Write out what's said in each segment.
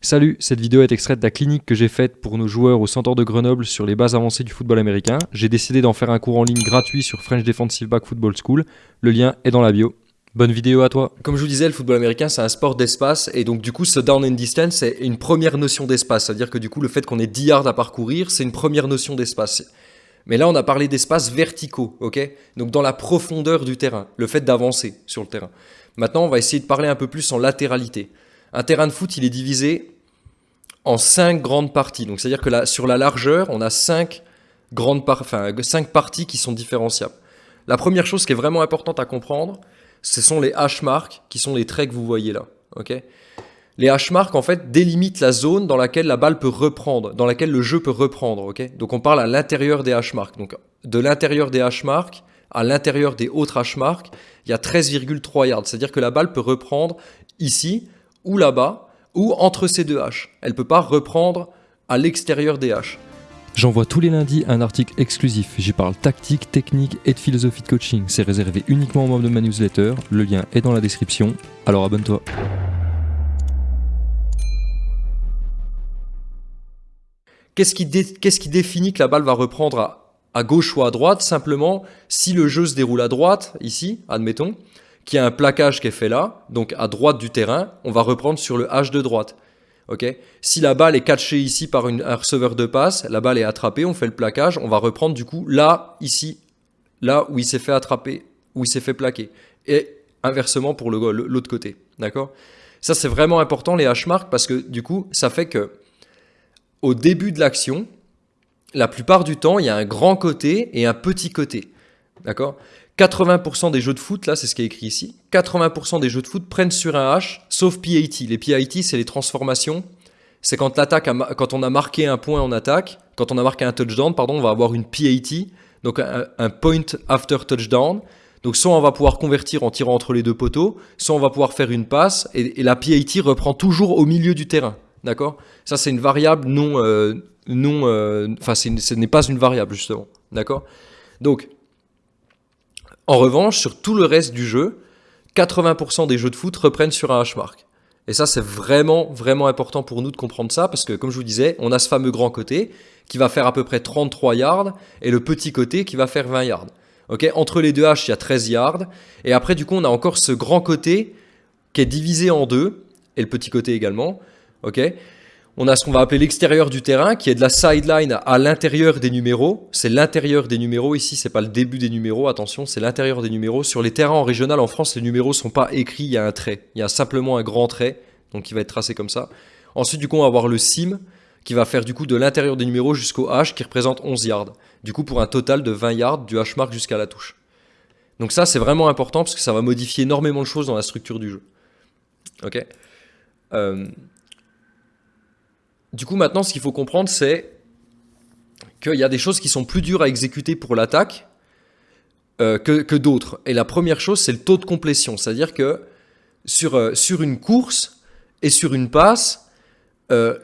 Salut, cette vidéo est extraite de la clinique que j'ai faite pour nos joueurs au Centre de Grenoble sur les bases avancées du football américain. J'ai décidé d'en faire un cours en ligne gratuit sur French Defensive Back Football School. Le lien est dans la bio. Bonne vidéo à toi. Comme je vous disais, le football américain, c'est un sport d'espace. Et donc, du coup, ce down and distance, c'est une première notion d'espace. C'est-à-dire que, du coup, le fait qu'on ait 10 yards à parcourir, c'est une première notion d'espace. Mais là, on a parlé d'espaces verticaux, ok? Donc, dans la profondeur du terrain, le fait d'avancer sur le terrain. Maintenant, on va essayer de parler un peu plus en latéralité. Un terrain de foot, il est divisé en cinq grandes parties. Donc, c'est-à-dire que sur la largeur, on a cinq grandes parties qui sont différenciables. La première chose qui est vraiment importante à comprendre, ce sont les hash marks, qui sont les traits que vous voyez là. les hash marks, en fait, délimitent la zone dans laquelle la balle peut reprendre, dans laquelle le jeu peut reprendre. Donc, on parle à l'intérieur des hash marks. Donc, de l'intérieur des hash marks à l'intérieur des autres hash marks, il y a 13,3 yards. C'est-à-dire que la balle peut reprendre ici ou là-bas ou entre ces deux haches. Elle ne peut pas reprendre à l'extérieur des haches. J'envoie tous les lundis un article exclusif. J'y parle tactique, technique et de philosophie de coaching. C'est réservé uniquement aux membres de ma newsletter. Le lien est dans la description. Alors abonne-toi. Qu'est-ce qui, qui, définit que la balle va reprendre à, à gauche ou à droite? Simplement, si le jeu se déroule à droite, ici, admettons, qu'il y a un plaquage qui est fait là, donc à droite du terrain, on va reprendre sur le H de droite. ok? Si la balle est catchée ici par un receveur de passe, la balle est attrapée, on fait le plaquage, on va reprendre du coup là, ici, là où il s'est fait attraper, où il s'est fait plaquer. Et inversement pour l'autre côté. D'accord? Ça, c'est vraiment important, les H-marks, parce que du coup, ça fait que au début de l'action, la plupart du temps, il y a un grand côté et un petit côté. D'accord? 80% des jeux de foot, là c'est ce qui est écrit ici, 80% des jeux de foot prennent sur un H, sauf PAT. Les PAT, c'est les transformations. C'est quand, l'attaque quand on a marqué un point en attaque, quand on a marqué un touchdown, pardon, on va avoir une PAT, donc un, point after touchdown. Donc soit on va pouvoir convertir en tirant entre les deux poteaux, soit on va pouvoir faire une passe, et, la PAT reprend toujours au milieu du terrain. D'accord? Ça c'est une variable non... Euh, non euh, enfin, ce n'est pas une variable justement. D'accord? Donc, en revanche, sur tout le reste du jeu, 80% des jeux de foot reprennent sur un hashmark. Et ça, c'est vraiment, vraiment important pour nous de comprendre ça, parce que comme je vous disais, on a ce fameux grand côté qui va faire à peu près 33 yards, et le petit côté qui va faire 20 yards. Entre les deux haches, il y a 13 yards, et après, du coup, on a encore ce grand côté qui est divisé en deux, et le petit côté également. On a ce qu'on va appeler l'extérieur du terrain, qui est de la sideline à l'intérieur des numéros. C'est l'intérieur des numéros ici, c'est pas le début des numéros, attention, c'est l'intérieur des numéros. Sur les terrains en régional en France, les numéros sont pas écrits, il y a un trait. Il y a simplement un grand trait, donc qui va être tracé comme ça. Ensuite, du coup, on va avoir le sim, qui va faire du coup de l'intérieur des numéros jusqu'au H, qui représente 11 yards. Du coup, pour un total de 20 yards du H mark jusqu'à la touche. Donc ça, c'est vraiment important, parce que ça va modifier énormément de choses dans la structure du jeu. Ok? Euh, du coup, maintenant, ce qu'il faut comprendre, c'est qu'il y a des choses qui sont plus dures à exécuter pour l'attaque euh, que, d'autres. Et la première chose, c'est le taux de complétion. C'est-à-dire que sur, euh, sur une course et sur une passe, euh,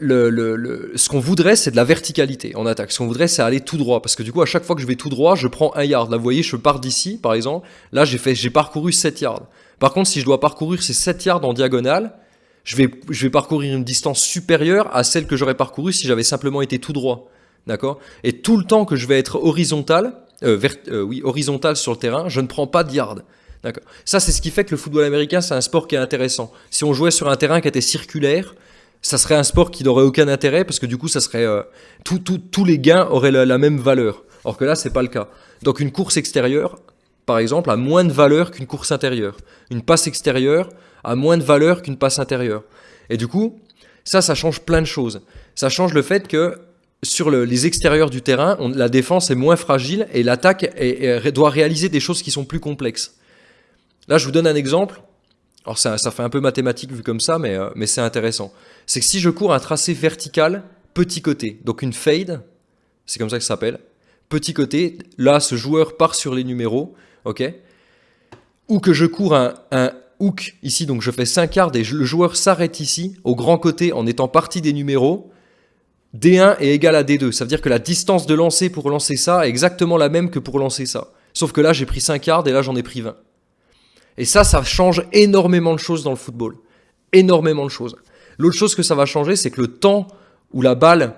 ce qu'on voudrait, c'est de la verticalité en attaque. Ce qu'on voudrait, c'est aller tout droit. Parce que du coup, à chaque fois que je vais tout droit, je prends un yard. Là, vous voyez, je pars d'ici, par exemple. Là, j'ai parcouru 7 yards. Par contre, si je dois parcourir ces 7 yards en diagonale, je vais, je vais parcourir une distance supérieure à celle que j'aurais parcourue si j'avais simplement été tout droit. D'accord? Et tout le temps que je vais être horizontal, euh, euh, oui, horizontal sur le terrain, je ne prends pas de yard. D'accord? Ça, c'est ce qui fait que le football américain, c'est un sport qui est intéressant. Si on jouait sur un terrain qui était circulaire, ça serait un sport qui n'aurait aucun intérêt parce que du coup, ça serait euh, tous les gains auraient la, la, même valeur. Or que là, c'est pas le cas. Donc une course extérieure, par exemple, a moins de valeur qu'une course intérieure. Une passe extérieure a moins de valeur qu'une passe intérieure. Et du coup, ça, ça change plein de choses. Ça change le fait que sur les extérieurs du terrain, la défense est moins fragile et l'attaque doit réaliser des choses qui sont plus complexes. Là, je vous donne un exemple. Alors ça, fait un peu mathématique vu comme ça, mais, euh, mais c'est intéressant. C'est que si je cours un tracé vertical, petit côté, donc une fade, c'est comme ça que ça s'appelle, petit côté, là, ce joueur part sur les numéros, ok Ou que je cours un hook ici, donc je fais 5 yards et le joueur s'arrête ici, au grand côté, en étant parti des numéros, D1 est égal à D2. Ça veut dire que la distance de lancer pour lancer ça est exactement la même que pour lancer ça. Sauf que là, j'ai pris 5 yards et là, j'en ai pris 20. Et ça, ça change énormément de choses dans le football. Énormément de choses. L'autre chose que ça va changer, c'est que le temps où la balle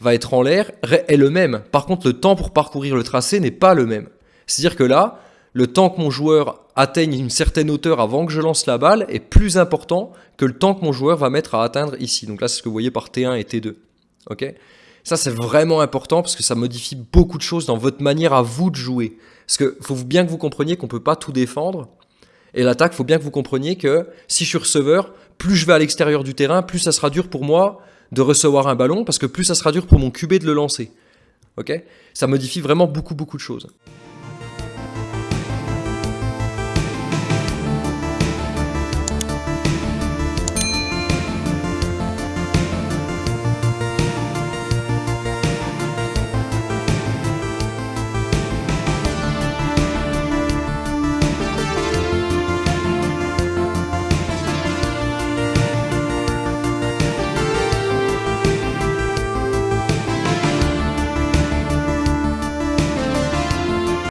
va être en l'air est le même. Par contre, le temps pour parcourir le tracé n'est pas le même. C'est-à-dire que là, le temps que mon joueur atteigne une certaine hauteur avant que je lance la balle est plus important que le temps que mon joueur va mettre à atteindre ici. Donc là, c'est ce que vous voyez par T1 et T2. Ok? Ça, c'est vraiment important parce que ça modifie beaucoup de choses dans votre manière à vous de jouer. Parce que faut bien que vous compreniez qu'on peut pas tout défendre. Et l'attaque, faut bien que vous compreniez que si je suis receveur, plus je vais à l'extérieur du terrain, plus ça sera dur pour moi de recevoir un ballon parce que plus ça sera dur pour mon QB de le lancer. Ok? Ça modifie vraiment beaucoup beaucoup de choses.